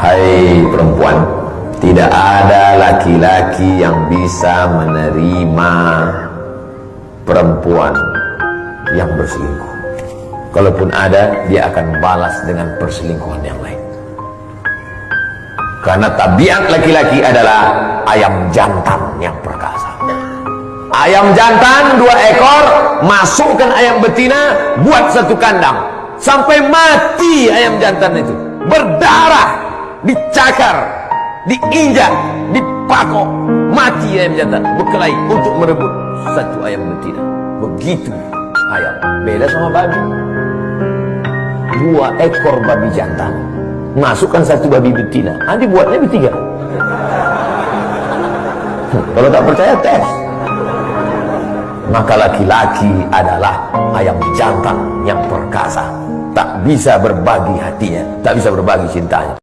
Hai perempuan, tidak ada laki-laki yang bisa menerima perempuan yang berselingkuh. Kalaupun ada, dia akan balas dengan perselingkuhan yang lain. Karena tabiat laki-laki adalah ayam jantan yang perkasa. Ayam jantan dua ekor, masukkan ayam betina, buat satu kandang. Sampai mati ayam jantan itu berdarah, dicakar, diinjak, dipakok, mati ayam jantan, berkelahi untuk merebut satu ayam betina. Begitu ayam. Beda sama babi. Dua ekor babi jantan, masukkan satu babi betina. Nanti buatnya bertiga. Kalau tak percaya tes. Maka laki-laki adalah ayam jantan yang perkasa tak bisa berbagi hatinya, tak bisa berbagi cintanya.